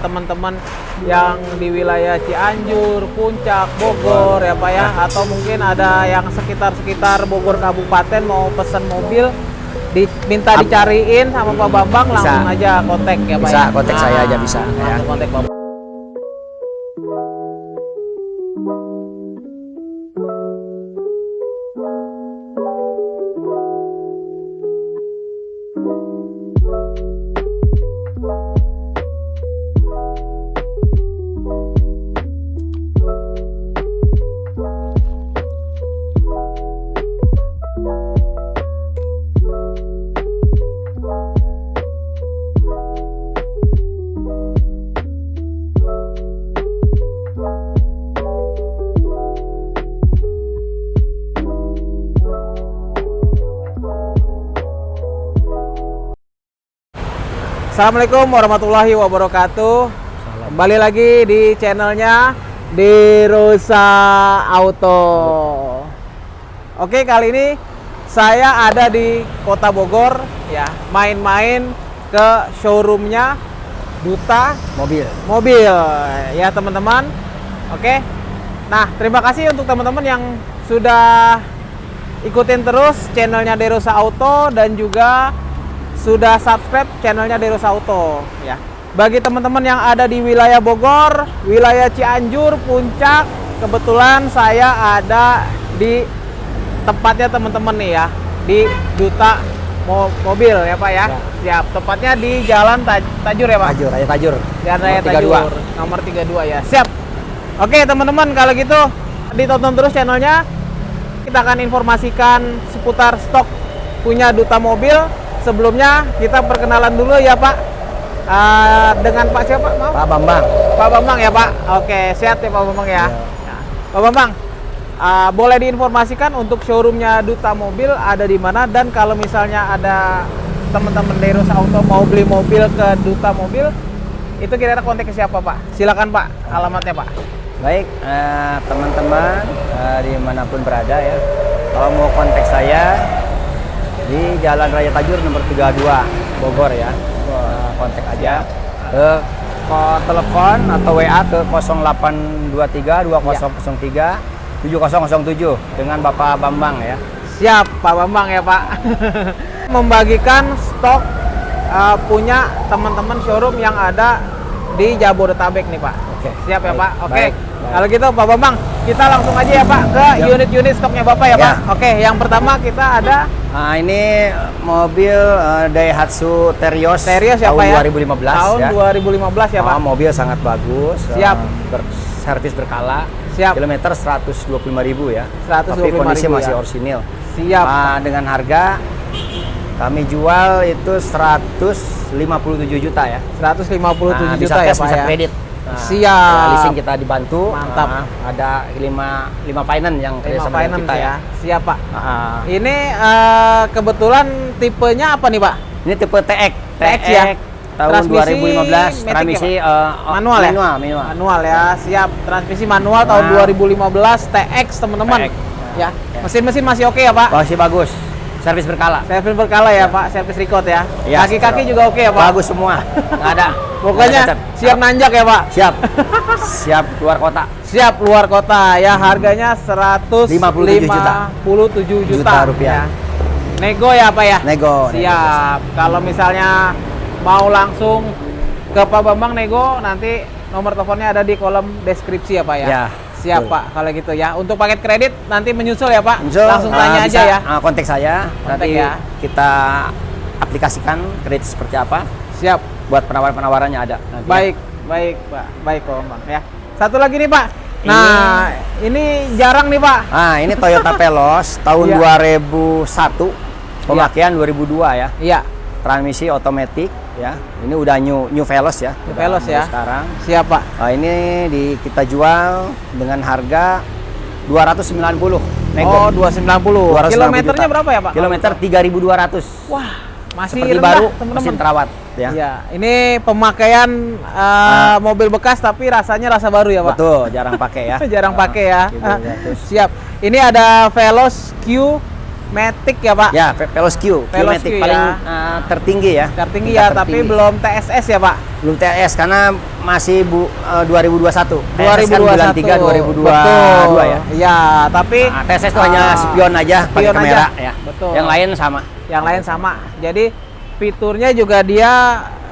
teman-teman yang di wilayah Cianjur, Puncak, Bogor ya Pak ya atau mungkin ada yang sekitar-sekitar Bogor Kabupaten mau pesan mobil diminta Ap- dicariin sama Pak Bambang Bisa. langsung aja kontak ya Pak Bisa, ya. kontak saya aja bisa, ya. langsung kontak Pak Assalamualaikum warahmatullahi wabarakatuh. Kembali lagi di channelnya Derosa Auto. Oke, kali ini saya ada di Kota Bogor ya, main-main ke showroomnya Duta mobil. mobil ya teman-teman oke nah terima kasih untuk teman-teman yang sudah ikutin terus channelnya Derosa Auto dan juga sudah subscribe channelnya Derosa Auto ya bagi teman-teman yang ada di wilayah Bogor wilayah Cianjur Puncak kebetulan saya ada di tempatnya teman-teman nih ya di Duta Mo- Mobil ya Pak ya. Ya. Siap. Tepatnya di Jalan Taj- Tajur ya Pak. Tajur, Raya Tajur. Jalan Raya Tajur, nomor 32 ya. Siap. Oke, teman-teman, kalau gitu ditonton terus channelnya. Kita akan informasikan seputar stok punya Duta Mobil. Sebelumnya kita perkenalan dulu ya, Pak. Eh, dengan Pak siapa? Maaf. Pak Bambang. Pak Bambang ya, Pak. Oke, sehat ya Pak Bambang ya. Ya. Pak Bambang, eh, boleh diinformasikan untuk showroomnya Duta Mobil ada di mana dan kalau misalnya ada teman-teman Deros Auto mau beli mobil ke Duta Mobil, itu kira-kira kontak ke siapa Pak? Silakan Pak, alamatnya Pak. Baik, eh, teman-teman eh, di mana pun berada ya. Kalau mau kontak saya di Jalan Raya Tajur nomor 32 Bogor ya. Eh, kontak aja ke ke telepon atau WA ke 0823 2003 7007 dengan Bapak Bambang ya. Siap Pak Bambang ya Pak. Membagikan stok eh, punya teman-teman showroom yang ada di Jabodetabek nih Pak. Oke. Siap ya Baik, Pak. Oke. baik. Kalau gitu Pak Bambang, kita langsung aja ya Pak ke Ya. unit-unit stoknya Bapak ya, Ya. Pak. Oke, yang pertama kita ada Nah, ini mobil eh, Daihatsu Terios, Terios ya tahun Pak ya. 2015 Tahun ya. 2015 ya Pak. Ah, mobil sangat bagus. Siap. eh, ber- servis berkala. Siap. Kilometer 125.000 ya. 125.000 Tapi kondisi ya. masih orisinil. Siap. Ah, dengan harga kami jual itu 157 juta ya. 157 Nah, bisa juta ya cash, Pak bisa ya. kredit. Nah, Siap. ya, leasing kita dibantu. Mantap. Ah, ada 5 5 finance yang Lima kerjasama dengan finance kita ya. ya. Siap Pak. Ah, Ini eh, kebetulan tipenya apa nih Pak? Ini tipe TX, TX ya? tahun Transmisi 2015, matic transmisi ya, eh, oh, manual ya? manual, manual. Manual ya, siap. Transmisi manual tahun Nah. 2015 TX teman-teman. Ya. Ya. Mesin-mesin masih oke ya Pak? Masih bagus, servis berkala. Servis berkala ya Pak, servis record ya. Ya, Kaki-kaki servis. juga oke ya Pak? Bagus semua, nggak ada. Pokoknya nggak ada siap nanjak ya Pak? siap, siap keluar kota. Siap luar kota ya harganya 157 57 juta. juta, Juta rupiah. ya. Nego ya Pak ya? Nego, nego, Siap. Kalau misalnya mau langsung ke Pak Bambang nego nanti nomor teleponnya ada di kolom deskripsi ya Pak ya. Ya, Siap betul. Pak kalau gitu ya. Untuk paket kredit nanti menyusul ya Pak. So, langsung tanya aja bisa, ya. ah, kontak saya, Kontak nanti ya. kita aplikasikan kredit seperti apa. Siap. Buat penawaran-penawarannya ada. nanti ya. Baik, baik Pak. Baik Pak Bambang ya. Satu lagi nih Pak. Nah, ini, jarang nih Pak. Ah, ini Toyota Veloz tahun Iya. 2001, pemakaian 2002 ya. Iya. Transmisi otomatis ya. Ini udah new new Veloz ya. New Veloz ya. Sekarang. Siap Pak. Nah, ini di kita jual dengan harga 290 nego. Oh, 290. 290 Kilometernya juta. berapa ya Pak? Kilometer 3200. Wah, masih Seperti rendah, baru, teman-teman. mesin terawat ya. Iya, ini pemakaian uh, mobil bekas tapi rasanya rasa baru ya, Pak. Betul, jarang pakai ya. Jarang Ah, pakai ya. Ah, 3200. siap. Ini ada Veloz Q Matic ya Pak? Ya, Ve- Veloz Q, Q Veloz Matic Q, paling ya. eh, tertinggi ya. Tertinggi ya, tapi tertinggi. belum TSS ya Pak? belum TS karena masih bu, eh, 2021. 2021. TSS kan bulan 3 2022 Betul. ya. Iya, tapi Nah, TSS itu hanya ah, spion aja pakai spion kamera aja. ya. Betul. Yang lain sama. yang lain sama. Jadi fiturnya juga dia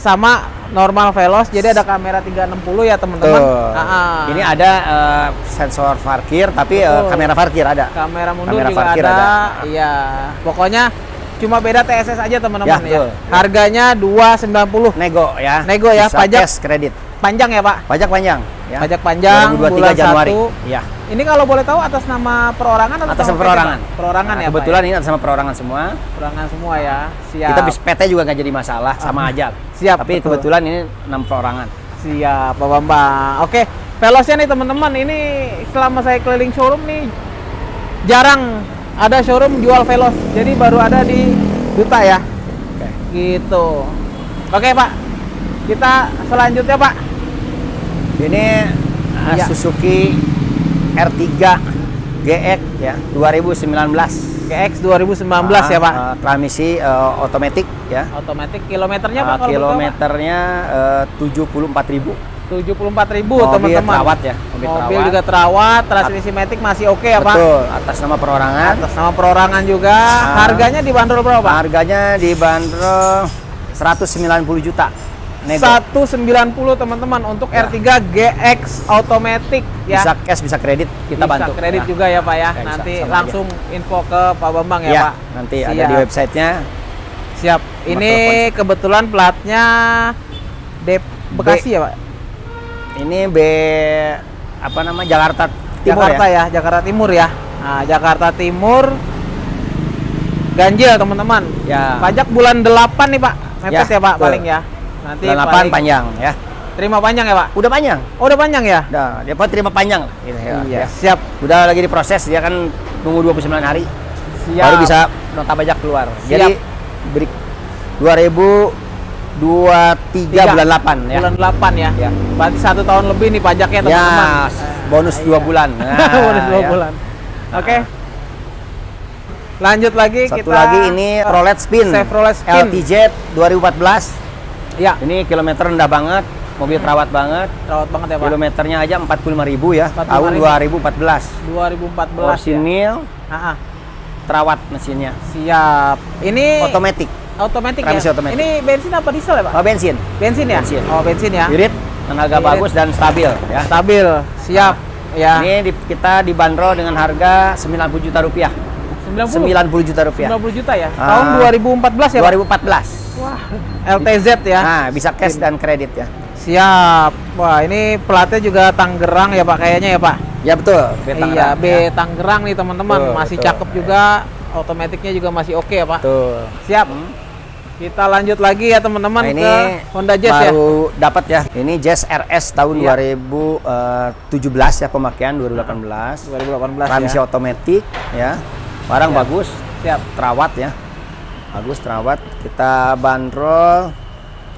sama normal Veloz. Jadi ada kamera 360 ya teman-teman. Ah, ah. Ini ada eh, sensor parkir tapi Betul. kamera parkir ada. kamera mundur kamera juga parkir ada. ada. Iya. Pokoknya cuma beda TSS aja teman-teman Ya, ya. Harganya 290. Nego ya. Nego ya, Bisa pajak. kredit. Panjang ya, Pak? Pajak panjang ya. Pajak panjang 2023 bulan Januari. 1. Iya. Ini kalau boleh tahu atas nama perorangan atau Atas nama nama PT, perorangan. Pak? Perorangan Nah, ya, Pak, Kebetulan ini atas sama perorangan semua. ya? Perorangan semua ya. Siap. Kita bis PT juga nggak jadi masalah, sama aja. Siap, Tapi betul. kebetulan ini enam perorangan. Siap, Pak Bambang. Oke, Velosnya nih teman-teman, ini selama saya keliling showroom nih jarang ada showroom jual Velos. Jadi baru ada di Duta ya. Oke. Gitu. Oke, Pak. Kita selanjutnya, Pak. Ini uh, Iya. Suzuki R3 GX ya 2019. GX 2019 ya, Pak. Uh, transmisi uh, otomatis ya. Otomatis kilometernya Pak Uh, kalau Pak? kilometernya uh, 74.000. 74.000 Mobil teman-teman. terawat ya, mobil Mobil terawat. juga terawat, transmisi matic masih oke ya, Pak. Betul, atas nama perorangan. Atas nama perorangan juga. Ah. Harganya dibanderol berapa, Pak? Harganya dibanderol 190 juta. Nego. 190 teman-teman untuk Ya. R3 GX automatic ya. Bisa cash, bisa kredit, kita Bisa bantu. kredit Ya. juga ya Pak ya. Ya, bisa, nanti sama langsung info ke Pak Bambang ya, Ya, Pak. nanti ada Siap. di websitenya. Siap. Ini kebetulan platnya D Bekasi ya Pak. Ini B apa nama Jakarta Timur Jakarta ya. ya. Jakarta Timur ya. Nah, Jakarta Timur ganjil teman-teman. Ya. Pajak bulan 8 nih Pak. Mepet ya, Ya, Pak betul. paling ya. Nanti 8 paling panjang ya. terima panjang ya Pak. Udah panjang. Oh, udah panjang ya? Udah, dia apa terima panjang lah. Gitu, ya. Iya, Ya. siap. Udah lagi diproses, dia kan nunggu 29 hari Siap. baru bisa nota pajak keluar. Siap. Jadi beri 2023 Tiga. bulan 8 ya. Bulan 8 ya. Ya. Berarti satu tahun lebih nih pajaknya Ya, teman-teman. bonus Iya. dua bulan. Nah, bonus dua ya. bulan. Oke. Lanjut lagi Satu kita lagi ini Rolet Spin. Chevrolet Spin. LTZ 2014. Ya, Ini kilometer rendah banget, mobil terawat banget. rawat banget ya, Pak. Kilometernya aja 45.000 ya, 45.000. tahun 2014. 2014 ya. Orsinil Ah, ah. terawat mesinnya. siap. Ini Otomatis. otomatis ya? otomatis. Ini bensin apa diesel ya, Pak? Oh, bensin. Bensin ya? bensin. Oh, bensin ya. Irit, tenaga Irit. bagus dan stabil ya. Stabil, siap. ya. Ini di- kita dibanderol dengan harga 90 juta rupiah. 90 90 juta rupiah. 90 juta ya. Ah. Tahun 2014 ya, Pak? 2014. Wah, LTZ ya. Nah, bisa cash dan kredit ya. Siap. Wah, ini platnya juga Tangerang ya, Pak kayaknya ya, Pak. Ya betul. B iya, B ya. Tangerang nih teman-teman, masih betul. cakep juga. Otomatiknya juga masih oke ya, Pak. Betul. Siap. Hmm. Kita lanjut lagi ya teman-teman Nah, ini ke Honda Jazz ya. baru dapat ya. Ini Jazz RS tahun Iya. 2017 ya pemakaian 2018. 2018 Transmisi ya. otomatis ya. Barang Siap. bagus, Siap. terawat ya. Bagus terawat. Kita bandrol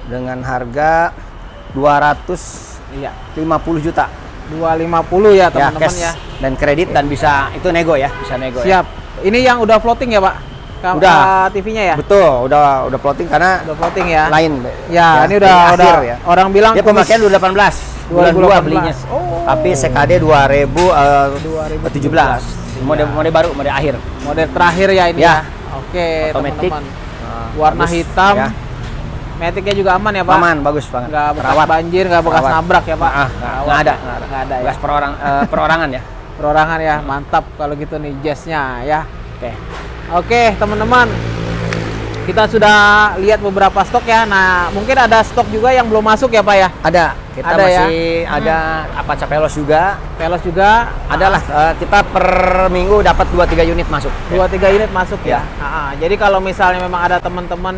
dengan harga 250 Iya. juta 250 ya ya teman-teman cash ya. dan kredit dan bisa itu nego ya, bisa nego ya. Siap. Ini yang udah floating ya, Pak? Ka- Udah. TV-nya ya? Betul, udah udah plotting karena Udah floating ya. lain. Ya, ini udah dari udah akhir ya. orang bilang Dia pemakaian 2018, bulan 2 2018. belinya. Oh. Tapi CKD 2017. 2017. Mode Iya. mode baru, mode akhir. model terakhir ya ini ya. Ya. Oke, Otomatis. teman-teman. Warna Bagus, hitam. ya. Maticnya juga aman ya, Pak? Aman, bagus banget. Nggak bekas Terawat. banjir, nggak bekas Terawat. nabrak ya, Pak? Ah, ah, nggak ada, ya. nggak ada. Nggak ada ya. Bekas perorang, eh, perorangan ya. Perorangan ya, mantap kalau gitu nih jazznya ya. Oke. Oke, teman-teman. Kita sudah lihat beberapa stok ya. Nah, mungkin ada stok juga yang belum masuk ya, Pak ya. Ada. Kita Ada ya? masih ada Apache Veloz juga. Velos juga Adalah eh, kita per minggu dapat 2 3 unit masuk. dua tiga unit masuk ya. Ya. Ah, ah. jadi kalau misalnya memang ada teman-teman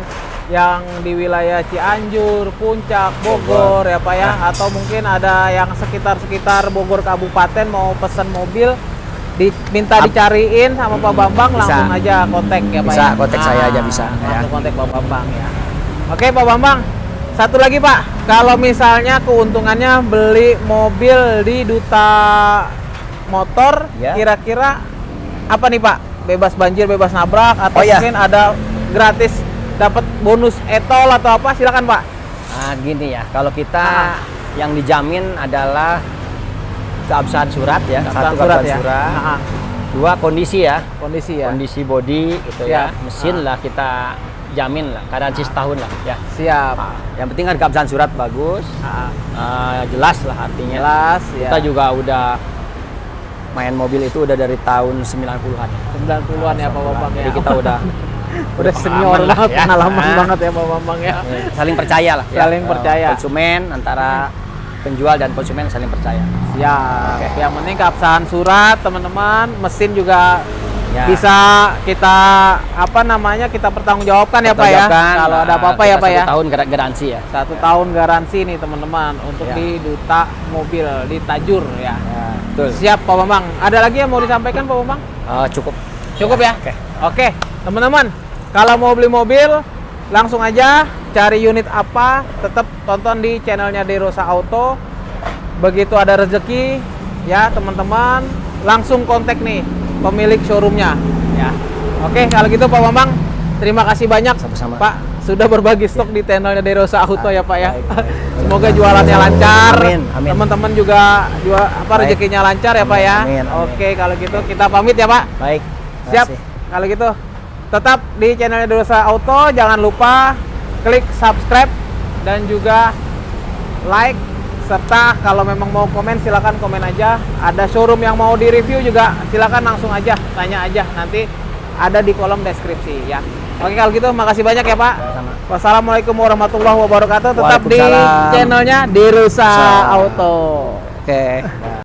yang di wilayah Cianjur, Puncak, Bogor ya Pak ya, atau mungkin ada yang sekitar-sekitar Bogor Kabupaten mau pesan mobil diminta dicariin sama Pak Bambang Bisa. langsung aja kontak ya Pak Bisa, ya. kontak saya aja bisa, ya. Langsung kontak Pak Bambang ya. Oke Pak Bambang, satu lagi Pak, kalau misalnya keuntungannya beli mobil di Duta Motor, Ya. kira-kira apa nih Pak bebas banjir, bebas nabrak atau Oh, iya. mungkin ada gratis dapat bonus etol atau apa silakan Pak. Nah, gini ya, kalau kita Ah. yang dijamin adalah keabsahan surat ya, Keabsahan satu surat ya. surat, Ah, dua kondisi ya, kondisi ya. kondisi body gitu Ya. ya, mesin lah kita jamin lah, garansi setahun lah ya. Siap. Nah, yang penting kan keabsahan surat bagus, eh, jelas lah artinya. jelas ya. Kita juga udah main mobil itu udah dari tahun 90-an. 90-an ya Pak Bambang ya. Jadi kita udah udah senior lah ya. pengalaman banget ya Pak Bambang ya. saling percaya lah ya. Saling Eh, percaya. konsumen antara penjual dan konsumen saling percaya Siap. Oke. Yang penting keabsahan surat, teman-teman. Mesin juga Ya. bisa kita apa namanya kita pertanggungjawabkan ya Pak ya. Kalau ada nah, apa-apa ya Pak ya. satu tahun gar- garansi ya Satu tahun garansi nih teman-teman untuk Ya. di Duta Mobil di Tajur ya. ya betul Siap Pak Bambang. Ada lagi yang mau disampaikan Pak Bambang? Eh, cukup Cukup ya? Oke. Oke, teman-teman. Kalau mau beli mobil, langsung aja cari unit apa, tetap tonton di channelnya Derosa Auto. Begitu ada rezeki, ya teman-teman, langsung kontak nih pemilik showroomnya. Ya. Oke, kalau gitu Pak Bambang, terima kasih banyak Sama-sama. Pak sudah berbagi stok di channelnya Derosa Auto ya Pak ya. Baik, baik. Semoga jualannya lancar. Amin, amin. Teman-teman juga jual apa Baik. rezekinya lancar ya Pak ya. Amin, amin. Oke, kalau gitu kita pamit ya Pak. baik Siap. Kalau gitu, tetap di channelnya Dosa Auto. Jangan lupa klik subscribe dan juga like serta kalau memang mau komen silakan komen aja. Ada showroom yang mau di review juga silakan langsung aja tanya aja nanti ada di kolom deskripsi ya. Oke kalau gitu makasih banyak ya Pak. Sama. Wassalamualaikum warahmatullahi wabarakatuh. Tetap di channelnya Derusa Sa- Auto. oke